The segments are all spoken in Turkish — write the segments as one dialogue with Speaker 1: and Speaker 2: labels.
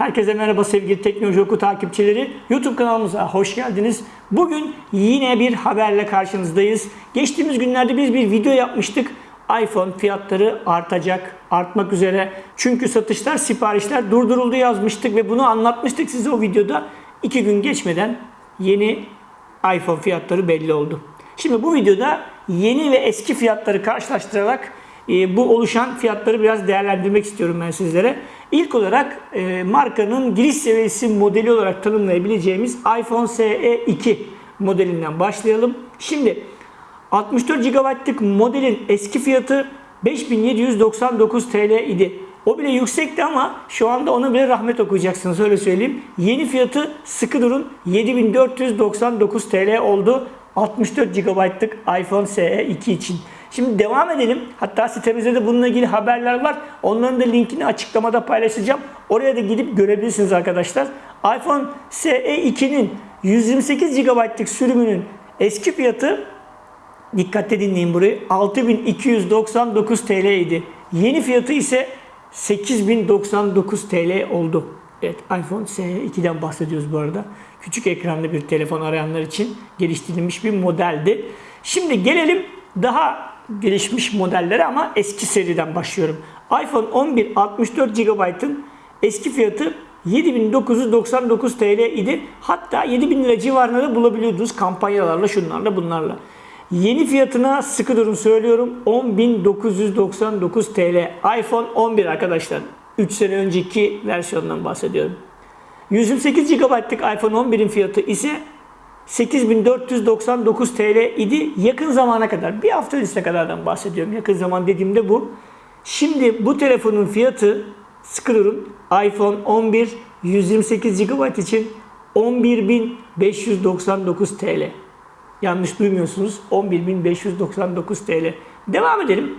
Speaker 1: Herkese merhaba sevgili Teknoloji Oku takipçileri. YouTube kanalımıza hoş geldiniz. Bugün yine bir haberle karşınızdayız. Geçtiğimiz günlerde biz bir video yapmıştık. iPhone fiyatları artacak, artmak üzere. Çünkü satışlar, siparişler durduruldu yazmıştık ve bunu anlatmıştık size o videoda. İki gün geçmeden yeni iPhone fiyatları belli oldu. Şimdi bu videoda yeni ve eski fiyatları karşılaştırarak e, bu oluşan fiyatları biraz değerlendirmek istiyorum ben sizlere. İlk olarak e, markanın giriş seviyesi modeli olarak tanımlayabileceğimiz iPhone SE 2 modelinden başlayalım. Şimdi 64 GB'lık modelin eski fiyatı 5799 TL idi. O bile yüksekti ama şu anda ona bile rahmet okuyacaksınız öyle söyleyeyim. Yeni fiyatı sıkı durun 7499 TL oldu 64 GB'lık iPhone SE 2 için. Şimdi devam edelim. Hatta sitemizde de bununla ilgili haberler var. Onların da linkini açıklamada paylaşacağım. Oraya da gidip görebilirsiniz arkadaşlar. iPhone SE 2'nin 128 GB'lık sürümünün eski fiyatı dikkatle dinleyin burayı 6299 TL idi. Yeni fiyatı ise 8099 TL oldu. Evet iPhone SE2'den bahsediyoruz bu arada. Küçük ekranlı bir telefon arayanlar için geliştirilmiş bir modeldi. Şimdi gelelim daha gelişmiş modellere ama eski seriden başlıyorum. iPhone 11 64 GB'ın eski fiyatı 7999 TL idi. Hatta 7000 lira civarında da bulabiliyordunuz kampanyalarla, şunlarla, bunlarla. Yeni fiyatına sıkı durun söylüyorum 10.999 TL. iPhone 11 arkadaşlar. 3 sene önceki versiyondan bahsediyorum. 128 GB'lık iPhone 11'in fiyatı ise 8499 TL idi yakın zamana kadar. Bir hafta öncesine kadardan bahsediyorum. Yakın zaman dediğimde bu. Şimdi bu telefonun fiyatı sıkı durun. iPhone 11 128 GB için 11.599 TL. Yanlış duymuyorsunuz. 11.599 TL. Devam edelim.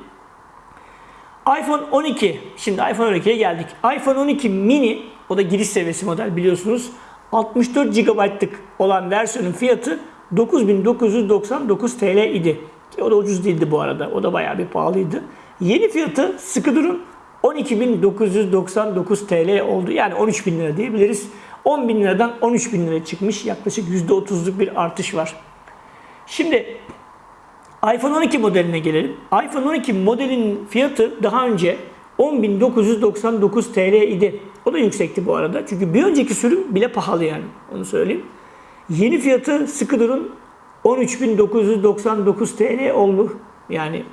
Speaker 1: iPhone 12. Şimdi iPhone 12'ye geldik. iPhone 12 mini o da giriş seviyesi model biliyorsunuz. 64 GB'lık olan versiyonun fiyatı 9999 TL idi. Ki o da ucuz değildi bu arada. O da bayağı bir pahalıydı. Yeni fiyatı sıkı durun 12.999 TL oldu. Yani 13.000 lira diyebiliriz. 10.000 liradan 13.000 liraya çıkmış. Yaklaşık %30'luk bir artış var. Şimdi iPhone 12 modeline gelelim. iPhone 12 modelin fiyatı daha önce 10.999 TL idi. O da yüksekti bu arada. Çünkü bir önceki sürüm bile pahalı yani. Onu söyleyeyim. Yeni fiyatı durun 13.999 TL oldu. Yani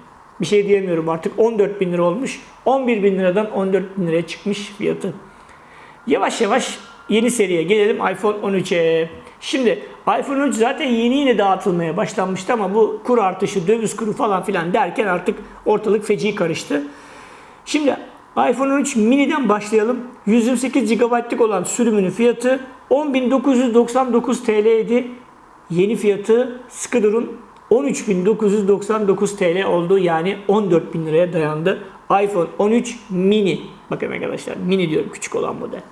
Speaker 1: bir şey diyemiyorum artık 14.000 lira olmuş. 11.000 liradan 14.000 liraya çıkmış fiyatı. Yavaş yavaş yeni seriye gelelim iPhone 13'e. Şimdi iPhone 13 zaten yeni yeni dağıtılmaya başlanmıştı ama bu kur artışı, döviz kuru falan filan derken artık ortalık feci karıştı. Şimdi iPhone 13 mini'den başlayalım. 128 GB'lık olan sürümünün fiyatı 10.999 TL idi. Yeni fiyatı sıkı durun 13.999 TL oldu. Yani 14.000 liraya dayandı. iPhone 13 mini. Bakın arkadaşlar mini diyorum küçük olan model.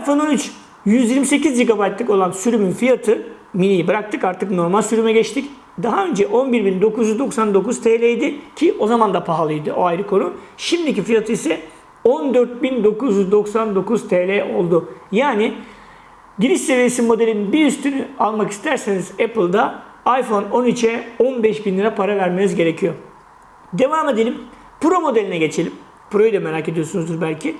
Speaker 1: iPhone 13 128 GB'lık olan sürümün fiyatı mini'yi bıraktık artık normal sürüme geçtik. Daha önce 11.999 TL idi ki o zaman da pahalıydı o ayrı konu. Şimdiki fiyatı ise 14.999 TL oldu. Yani giriş seviyesi modelin bir üstünü almak isterseniz Apple'da iPhone 13'e 15.000 lira para vermeniz gerekiyor. Devam edelim. Pro modeline geçelim. Pro'yu da merak ediyorsunuzdur belki.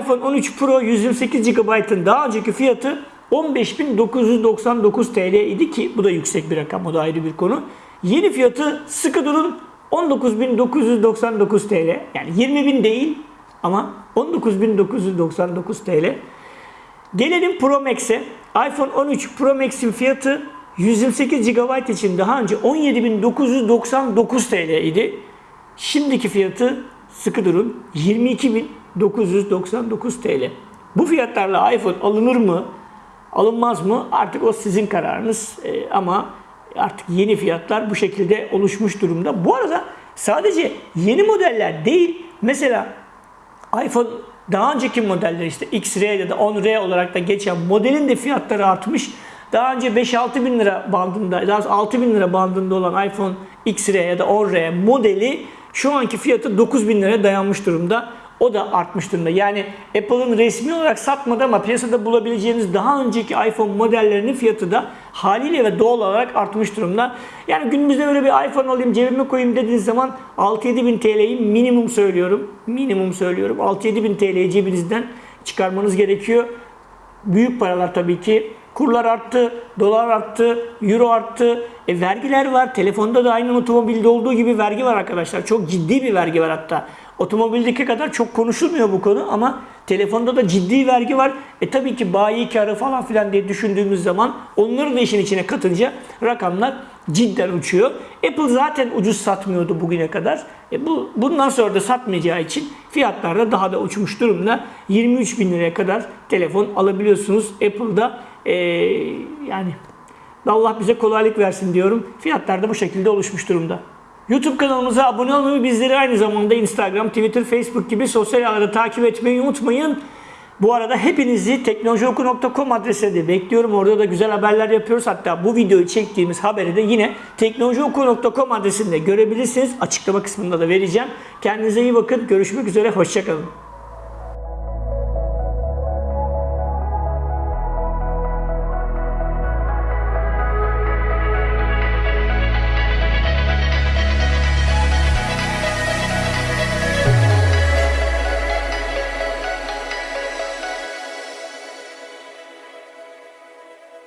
Speaker 1: iPhone 13 Pro 128 GB'ın daha önceki fiyatı 15.999 TL idi ki bu da yüksek bir rakam o da ayrı bir konu. Yeni fiyatı sıkı durun 19.999 TL. Yani 20.000 değil ama 19.999 TL. Gelelim Pro Max'e. iPhone 13 Pro Max'in fiyatı 128 GB için daha önce 17.999 TL idi. Şimdiki fiyatı sıkı durun 22.999 TL. Bu fiyatlarla iPhone alınır mı? Alınmaz mı? Artık o sizin kararınız. Ee, ama artık yeni fiyatlar bu şekilde oluşmuş durumda. Bu arada sadece yeni modeller değil. Mesela iPhone daha önceki modeller işte XR ya da 10R olarak da geçen modelin de fiyatları artmış. Daha önce 5-6 bin lira bandında, daha 6 bin lira bandında olan iPhone XR ya da 10R modeli şu anki fiyatı 9 bin liraya dayanmış durumda. O da artmış durumda. Yani Apple'ın resmi olarak satmadı ama piyasada bulabileceğiniz daha önceki iPhone modellerinin fiyatı da haliyle ve doğal olarak artmış durumda. Yani günümüzde böyle bir iPhone alayım cebime koyayım dediğiniz zaman 6-7 bin TL'yi minimum söylüyorum. Minimum söylüyorum. 6-7 bin TL'yi cebinizden çıkarmanız gerekiyor. Büyük paralar tabii ki. Kurlar arttı, dolar arttı, euro arttı. E, vergiler var. Telefonda da aynı otomobilde olduğu gibi vergi var arkadaşlar. Çok ciddi bir vergi var hatta. Otomobildeki kadar çok konuşulmuyor bu konu ama telefonda da ciddi vergi var. E tabii ki bayi karı falan filan diye düşündüğümüz zaman onları da işin içine katınca rakamlar cidden uçuyor. Apple zaten ucuz satmıyordu bugüne kadar. E bu bundan sonra da satmayacağı için fiyatlar da daha da uçmuş durumda. 23 bin liraya kadar telefon alabiliyorsunuz Apple'da. E, yani Allah bize kolaylık versin diyorum. Fiyatlar da bu şekilde oluşmuş durumda. YouTube kanalımıza abone olmayı, bizleri aynı zamanda Instagram, Twitter, Facebook gibi sosyal ağlarda takip etmeyi unutmayın. Bu arada hepinizi teknolojioku.com adresine de bekliyorum. Orada da güzel haberler yapıyoruz. Hatta bu videoyu çektiğimiz haberi de yine teknolojioku.com adresinde görebilirsiniz. Açıklama kısmında da vereceğim. Kendinize iyi bakın. Görüşmek üzere. Hoşçakalın.